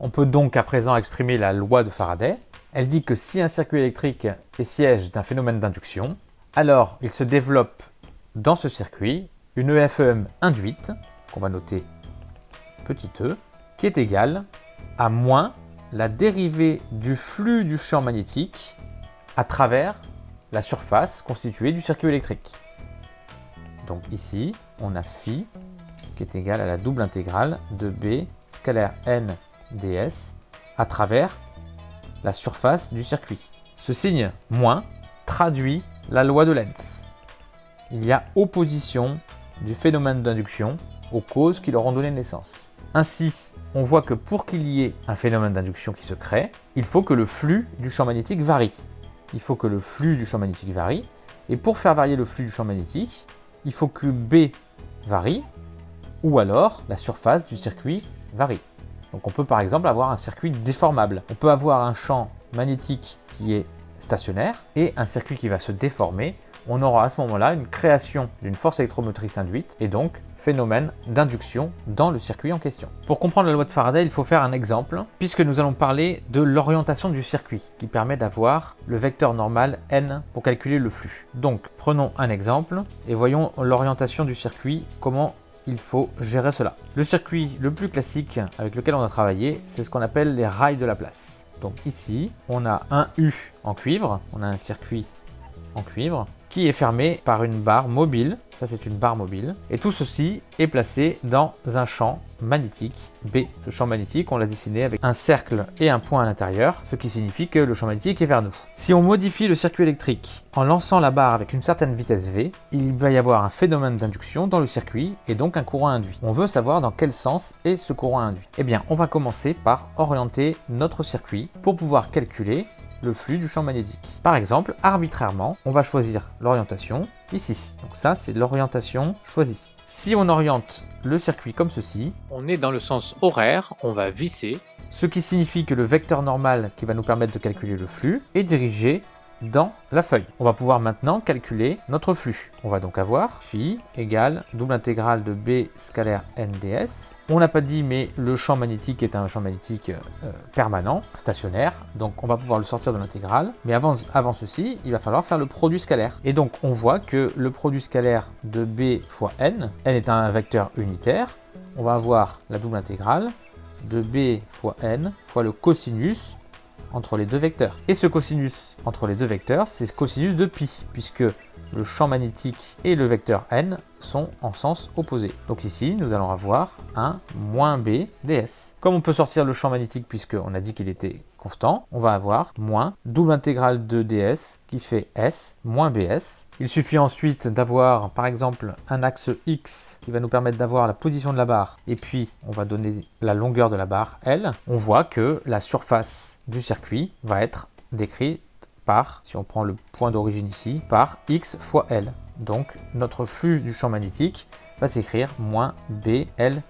On peut donc à présent exprimer la loi de Faraday. Elle dit que si un circuit électrique est siège d'un phénomène d'induction, alors il se développe dans ce circuit une EFEM induite, qu'on va noter petit e, qui est égale à moins la dérivée du flux du champ magnétique à travers la surface constituée du circuit électrique. Donc ici, on a phi qui est égal à la double intégrale de B scalaire n ds à travers la surface du circuit. Ce signe moins traduit la loi de Lenz. Il y a opposition du phénomène d'induction aux causes qui leur ont donné naissance. Ainsi, on voit que pour qu'il y ait un phénomène d'induction qui se crée, il faut que le flux du champ magnétique varie. Il faut que le flux du champ magnétique varie. Et pour faire varier le flux du champ magnétique, il faut que B varie, ou alors la surface du circuit varie. Donc on peut par exemple avoir un circuit déformable. On peut avoir un champ magnétique qui est stationnaire et un circuit qui va se déformer. On aura à ce moment-là une création d'une force électromotrice induite et donc phénomène d'induction dans le circuit en question. Pour comprendre la loi de Faraday, il faut faire un exemple, puisque nous allons parler de l'orientation du circuit, qui permet d'avoir le vecteur normal n pour calculer le flux. Donc prenons un exemple et voyons l'orientation du circuit, comment il faut gérer cela. Le circuit le plus classique avec lequel on a travaillé, c'est ce qu'on appelle les rails de la place. Donc ici, on a un U en cuivre, on a un circuit en cuivre, qui est fermé par une barre mobile. Ça, c'est une barre mobile. Et tout ceci est placé dans un champ magnétique B. Ce champ magnétique, on l'a dessiné avec un cercle et un point à l'intérieur, ce qui signifie que le champ magnétique est vers nous. Si on modifie le circuit électrique en lançant la barre avec une certaine vitesse V, il va y avoir un phénomène d'induction dans le circuit et donc un courant induit. On veut savoir dans quel sens est ce courant induit. Eh bien, on va commencer par orienter notre circuit pour pouvoir calculer le flux du champ magnétique. Par exemple, arbitrairement, on va choisir l'orientation ici. Donc ça, c'est l'orientation choisie. Si on oriente le circuit comme ceci, on est dans le sens horaire, on va visser, ce qui signifie que le vecteur normal qui va nous permettre de calculer le flux est dirigé dans la feuille. On va pouvoir maintenant calculer notre flux. On va donc avoir phi égale double intégrale de B scalaire NDS. On n'a pas dit, mais le champ magnétique est un champ magnétique euh, permanent, stationnaire, donc on va pouvoir le sortir de l'intégrale. Mais avant, avant ceci, il va falloir faire le produit scalaire. Et donc on voit que le produit scalaire de B fois N, N est un vecteur unitaire, on va avoir la double intégrale de B fois N fois le cosinus entre les deux vecteurs. Et ce cosinus entre les deux vecteurs, c'est cosinus de pi, puisque le champ magnétique et le vecteur n sont en sens opposé. Donc ici, nous allons avoir un moins b ds. Comme on peut sortir le champ magnétique puisqu'on a dit qu'il était constant, on va avoir moins double intégrale de ds qui fait s moins bs. Il suffit ensuite d'avoir par exemple un axe x qui va nous permettre d'avoir la position de la barre et puis on va donner la longueur de la barre L. On voit que la surface du circuit va être décrite si on prend le point d'origine ici, par x fois L. Donc notre flux du champ magnétique va s'écrire moins BL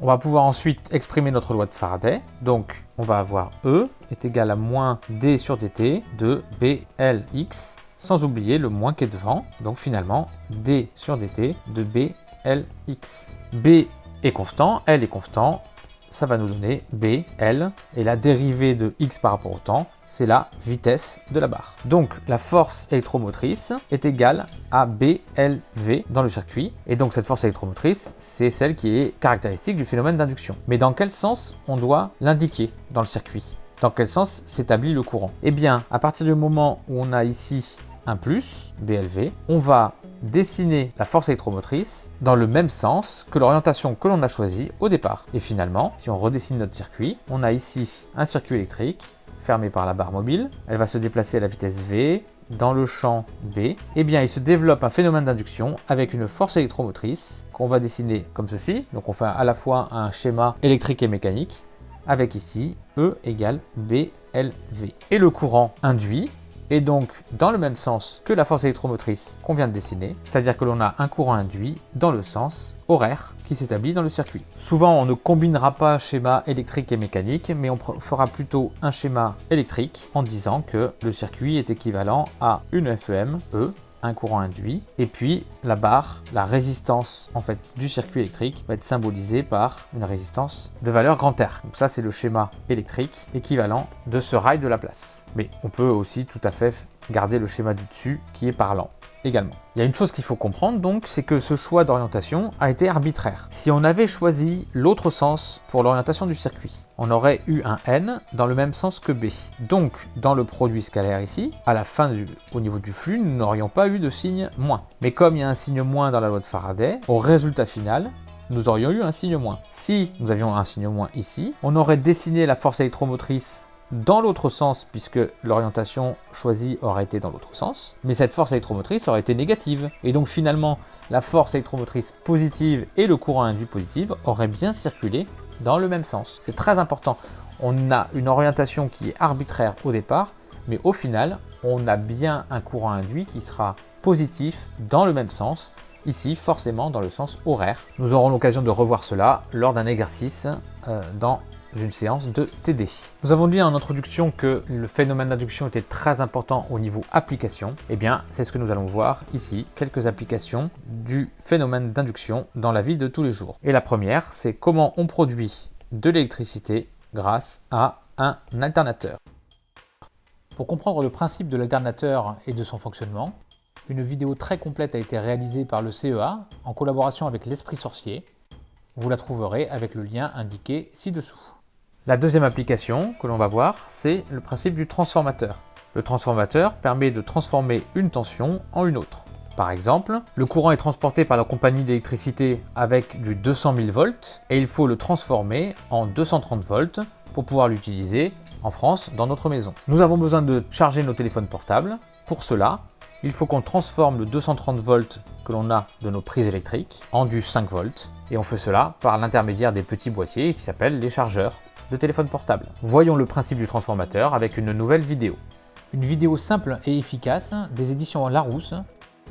on va pouvoir ensuite exprimer notre loi de Faraday. Donc, on va avoir E est égal à moins D sur dt de BLX, sans oublier le moins qui est devant. Donc finalement, D sur dt de BLX. B est constant, L est constant, ça va nous donner BL, et la dérivée de x par rapport au temps, c'est la vitesse de la barre. Donc la force électromotrice est égale à BLV dans le circuit. Et donc cette force électromotrice, c'est celle qui est caractéristique du phénomène d'induction. Mais dans quel sens on doit l'indiquer dans le circuit? Dans quel sens s'établit le courant? Eh bien, à partir du moment où on a ici un plus, BLV, on va dessiner la force électromotrice dans le même sens que l'orientation que l'on a choisie au départ. Et finalement, si on redessine notre circuit, on a ici un circuit électrique fermée par la barre mobile. Elle va se déplacer à la vitesse V dans le champ B. Eh bien, il se développe un phénomène d'induction avec une force électromotrice qu'on va dessiner comme ceci. Donc, on fait à la fois un schéma électrique et mécanique avec ici E égale BLV. Et le courant induit et donc dans le même sens que la force électromotrice qu'on vient de dessiner, c'est-à-dire que l'on a un courant induit dans le sens horaire qui s'établit dans le circuit. Souvent, on ne combinera pas schéma électrique et mécanique, mais on fera plutôt un schéma électrique en disant que le circuit est équivalent à une FEM E un courant induit. Et puis la barre, la résistance en fait du circuit électrique va être symbolisée par une résistance de valeur grand R. Donc ça c'est le schéma électrique équivalent de ce rail de la place. Mais on peut aussi tout à fait garder le schéma du dessus qui est parlant Il y a une chose qu'il faut comprendre donc, c'est que ce choix d'orientation a été arbitraire. Si on avait choisi l'autre sens pour l'orientation du circuit, on aurait eu un N dans le même sens que B. Donc, dans le produit scalaire ici, à la fin au niveau du flux, nous n'aurions pas eu de signe moins. Mais comme il y a un signe moins dans la loi de Faraday, au résultat final, nous aurions eu un signe moins. Si nous avions un signe moins ici, on aurait dessiné la force électromotrice dans l'autre sens, puisque l'orientation choisie aurait été dans l'autre sens, mais cette force électromotrice aurait été négative. Et donc finalement, la force électromotrice positive et le courant induit positif auraient bien circulé dans le même sens. C'est très important. On a une orientation qui est arbitraire au départ, mais au final, on a bien un courant induit qui sera positif dans le même sens, ici forcément dans le sens horaire. Nous aurons l'occasion de revoir cela lors d'un exercice euh, dans une séance de TD. Nous avons dit en introduction que le phénomène d'induction était très important au niveau application. Eh bien, c'est ce que nous allons voir ici, quelques applications du phénomène d'induction dans la vie de tous les jours. Et la première, c'est comment on produit de l'électricité grâce à un alternateur. Pour comprendre le principe de l'alternateur et de son fonctionnement, une vidéo très complète a été réalisée par le CEA en collaboration avec l'Esprit Sorcier. Vous la trouverez avec le lien indiqué ci-dessous. La deuxième application que l'on va voir, c'est le principe du transformateur. Le transformateur permet de transformer une tension en une autre. Par exemple, le courant est transporté par la compagnie d'électricité avec du 200 000 volts et il faut le transformer en 230 volts pour pouvoir l'utiliser en France dans notre maison. Nous avons besoin de charger nos téléphones portables. Pour cela, il faut qu'on transforme le 230 volts que l'on a de nos prises électriques en du 5 volts et on fait cela par l'intermédiaire des petits boîtiers qui s'appellent les chargeurs de téléphone portable. Voyons le principe du transformateur avec une nouvelle vidéo. Une vidéo simple et efficace des éditions Larousse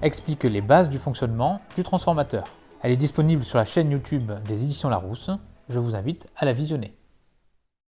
explique les bases du fonctionnement du transformateur. Elle est disponible sur la chaîne YouTube des éditions Larousse. Je vous invite à la visionner.